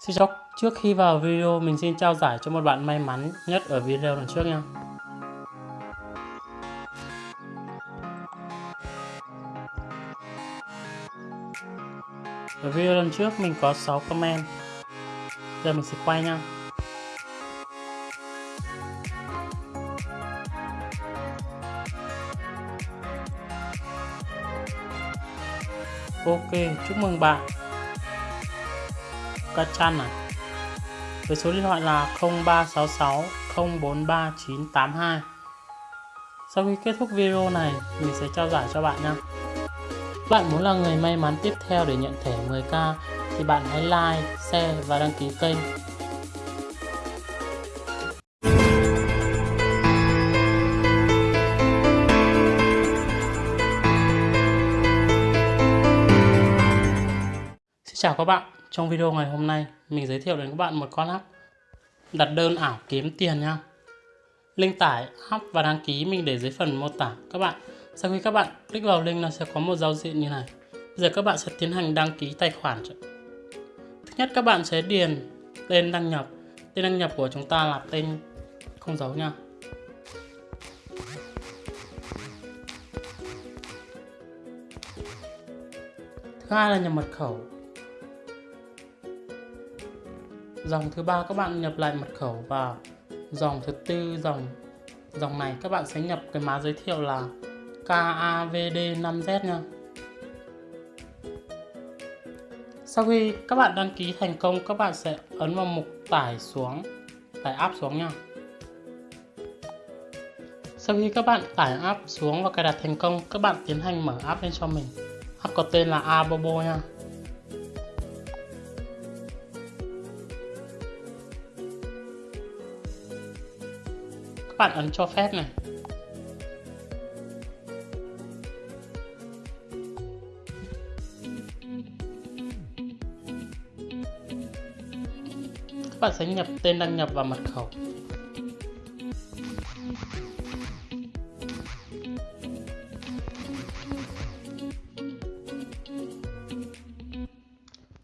Xin chào, trước khi vào video mình xin trao giải cho một bạn may mắn nhất ở video lần trước nha. Ở video lần trước mình có 6 comment. Giờ mình sẽ quay nha. Ok, chúc mừng bạn Ca chăn à? Với số điện thoại là 0366 043 982 sau khi kết thúc video này mình sẽ trao giải cho bạn nha. Bạn muốn là người may mắn tiếp theo để nhận thẻ 10k thì bạn hãy like, share và đăng ký kênh. Xin chào các bạn trong video ngày hôm nay, mình giới thiệu đến các bạn một con app đặt đơn ảo kiếm tiền nha. Link tải app và đăng ký mình để dưới phần mô tả các bạn. Sau khi các bạn click vào link nó sẽ có một giao diện như này. Bây giờ các bạn sẽ tiến hành đăng ký tài khoản. Thứ nhất các bạn sẽ điền tên đăng nhập. Tên đăng nhập của chúng ta là tên không dấu nha. Thứ hai là nhập mật khẩu dòng thứ ba các bạn nhập lại mật khẩu và dòng thứ tư, dòng dòng này các bạn sẽ nhập cái mã giới thiệu là KAVD5Z nha. Sau khi các bạn đăng ký thành công, các bạn sẽ ấn vào mục tải xuống, tải app xuống nha. Sau khi các bạn tải app xuống và cài đặt thành công, các bạn tiến hành mở app lên cho mình. App có tên là Abobo nha. Bạn ấn cho phép này. Các bạn sẽ nhập tên đăng nhập và mật khẩu.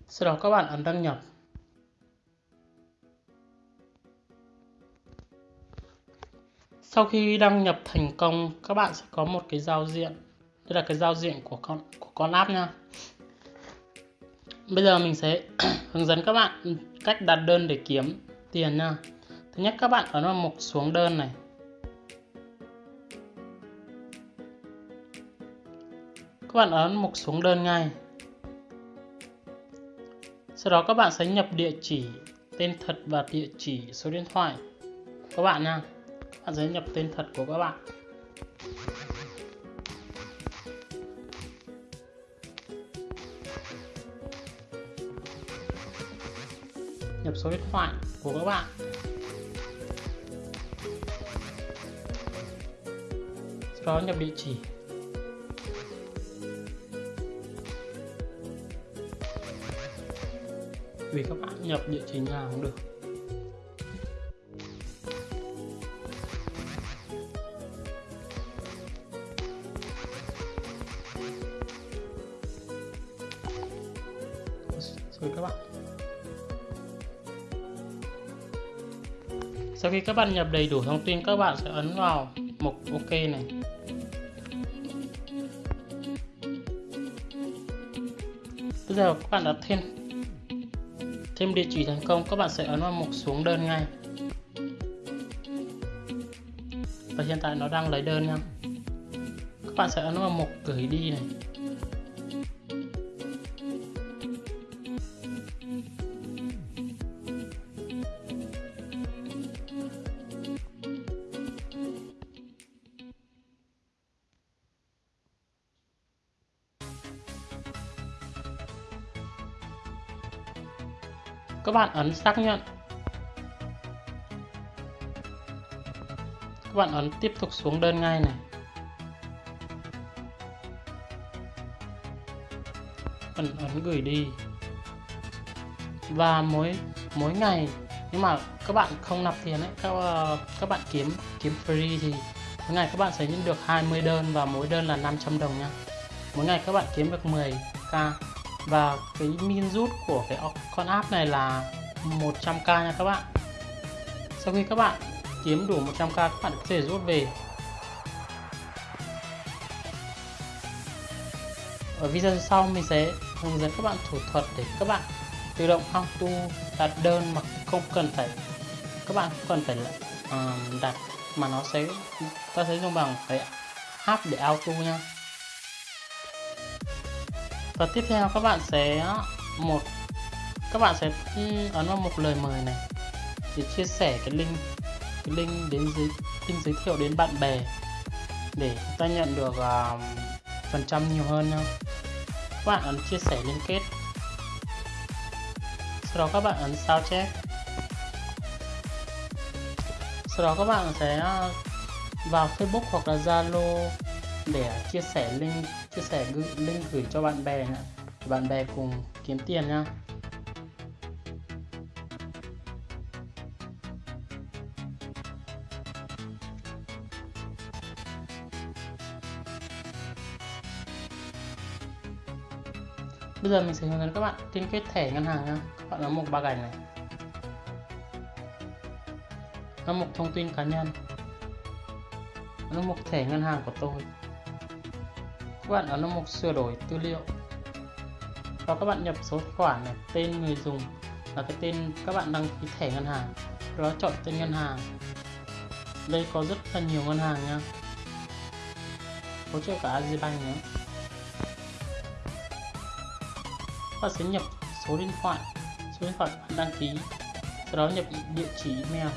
Sau đó các bạn ấn đăng nhập. Sau khi đăng nhập thành công, các bạn sẽ có một cái giao diện. Đây là cái giao diện của con của con app nha. Bây giờ mình sẽ hướng dẫn các bạn cách đặt đơn để kiếm tiền nha. Thứ nhất, các bạn ấn vào mục xuống đơn này. Các bạn ấn mục xuống đơn ngay. Sau đó các bạn sẽ nhập địa chỉ, tên thật và địa chỉ số điện thoại các bạn nha bạn sẽ nhập tên thật của các bạn. Nhập số điện thoại của các bạn. Sau đó nhập địa chỉ. Vì các bạn nhập địa chỉ nào cũng được. Rồi các bạn. Sau khi các bạn nhập đầy đủ thông tin, các bạn sẽ ấn vào mục ok này. Bây giờ các bạn đã thêm thêm địa chỉ thành công, các bạn sẽ ấn vào mục xuống đơn ngay. Và hiện tại nó đang lấy đơn nha. Các bạn sẽ ấn vào mục gửi đi này. Các bạn ấn xác nhận. Các bạn ấn tiếp tục xuống đơn ngay này. Ấn ấn gửi đi. Và mỗi mỗi ngày, nhưng mà các bạn không nạp tiền ấy, các ờ, các bạn kiếm kiếm free thì mỗi ngày các bạn sẽ nhận được 20 đơn và mỗi đơn là 500 đồng nha. Mỗi ngày các bạn kiếm được 10k và cái min rút của cái con app này là 100k nha các bạn. Sau khi các bạn kiếm đủ 100k các bạn có thể rút về. Ở video sau mình sẽ hướng dẫn các bạn thủ thuật để các bạn tự động auto đặt đơn mà không cần phải các bạn không cần phải uh, đặt mà nó sẽ ta sẽ dùng bằng cái app để auto nha và tiếp theo các bạn sẽ một các bạn sẽ ấn vào một lời mời này để chia sẻ cái link cái link đến giới link giới thiệu đến bạn bè để chúng ta nhận được uh, phần trăm nhiều hơn nhá. các bạn ấn chia sẻ liên kết sau đó các bạn ấn sao chép sau đó các bạn sẽ à, vào Facebook hoặc là Zalo để chia sẻ link chia sẻ link gửi cho bạn bè nhá. bạn bè cùng kiếm tiền nha Bây giờ mình sẽ hướng dẫn các bạn liên kết thẻ ngân hàng nha. Các bạn ấn mục ba gạch này. nó mục thông tin cá nhân. nó mục thẻ ngân hàng của tôi. Các bạn ấn mục sửa đổi tư liệu. Và các bạn nhập số tài khoản này, tên người dùng là cái tên các bạn đăng ký thẻ ngân hàng. Đó chọn tên ngân hàng. Đây có rất là nhiều ngân hàng nha. Hỗ trợ cả Agribank nữa. bạn sẽ nhập số điện thoại số điện thoại bạn đăng ký sau đó nhập địa chỉ email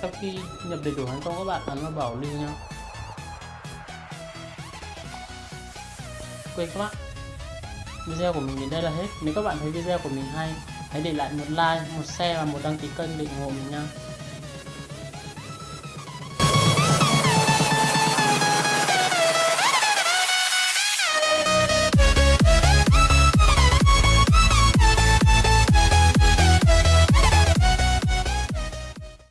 sau khi nhập đầy đủ thành công các bạn ấn vào bảo lưu nhau quên các bạn. Video của mình đến đây là hết. Nếu các bạn thấy video của mình hay, hãy để lại một like, một share và một đăng ký kênh để ủng hộ mình nha.